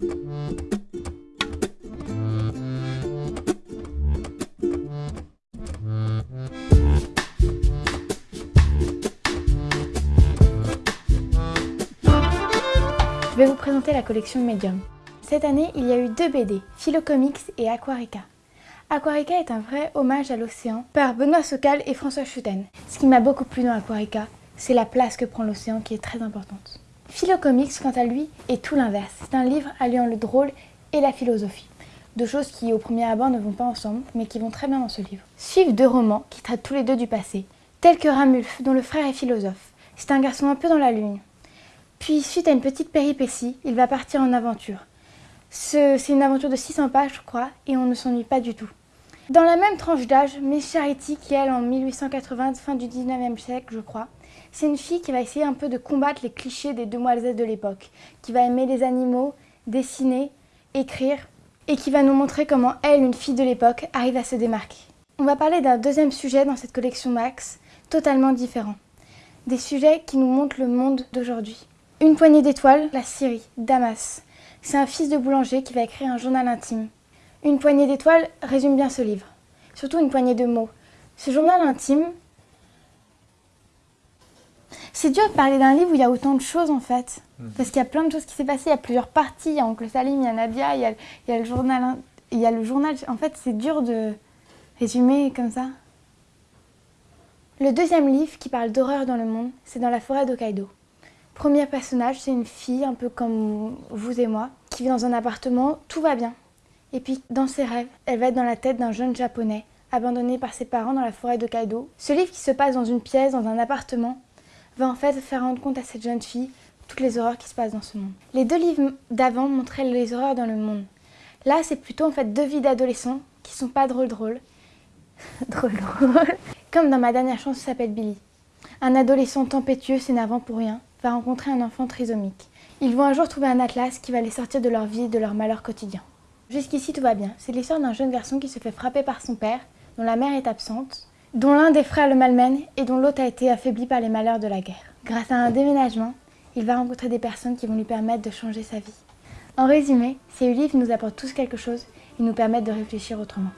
Je vais vous présenter la collection Medium. Cette année, il y a eu deux BD, Philocomics et Aquarica. Aquarica est un vrai hommage à l'océan par Benoît Socal et François Schuten. Ce qui m'a beaucoup plu dans Aquarica, c'est la place que prend l'océan qui est très importante. Philocomics, quant à lui, est tout l'inverse. C'est un livre alliant le drôle et la philosophie. Deux choses qui, au premier abord, ne vont pas ensemble, mais qui vont très bien dans ce livre. Suivent deux romans qui traitent tous les deux du passé, tels que Ramulf, dont le frère est philosophe. C'est un garçon un peu dans la lune. Puis, suite à une petite péripétie, il va partir en aventure. C'est une aventure de 600 pages, je crois, et on ne s'ennuie pas du tout. Dans la même tranche d'âge, Miss Charity, qui elle en 1880, fin du 19e siècle, je crois, c'est une fille qui va essayer un peu de combattre les clichés des demoiselles de l'époque, qui va aimer les animaux, dessiner, écrire, et qui va nous montrer comment elle, une fille de l'époque, arrive à se démarquer. On va parler d'un deuxième sujet dans cette collection Max, totalement différent. Des sujets qui nous montrent le monde d'aujourd'hui. Une poignée d'étoiles, la Syrie, Damas. C'est un fils de boulanger qui va écrire un journal intime. Une poignée d'étoiles résume bien ce livre, surtout une poignée de mots. Ce journal intime, c'est dur de parler d'un livre où il y a autant de choses en fait. Mhm. Parce qu'il y a plein de choses qui s'est passé, il y a plusieurs parties, il y a Oncle Salim, il y a Nadia, il y a, le journal. Il y a le journal. En fait, c'est dur de résumer comme ça. Le deuxième livre qui parle d'horreur dans le monde, c'est dans la forêt d'Hokkaido. Premier personnage, c'est une fille, un peu comme vous et moi, qui vit dans un appartement, tout va bien. Et puis, dans ses rêves, elle va être dans la tête d'un jeune japonais, abandonné par ses parents dans la forêt de Kaido. Ce livre qui se passe dans une pièce, dans un appartement, va en fait faire rendre compte à cette jeune fille toutes les horreurs qui se passent dans ce monde. Les deux livres d'avant montraient les horreurs dans le monde. Là, c'est plutôt en fait deux vies d'adolescents qui sont pas drôles drôles. drôles drôles. Comme dans ma dernière chanson s'appelle Billy. Un adolescent tempétueux s'énervant pour rien va rencontrer un enfant trisomique. Ils vont un jour trouver un atlas qui va les sortir de leur vie et de leur malheur quotidien. Jusqu'ici tout va bien. C'est l'histoire d'un jeune garçon qui se fait frapper par son père, dont la mère est absente, dont l'un des frères le malmène et dont l'autre a été affaibli par les malheurs de la guerre. Grâce à un déménagement, il va rencontrer des personnes qui vont lui permettre de changer sa vie. En résumé, ces livres nous apportent tous quelque chose et nous permettent de réfléchir autrement.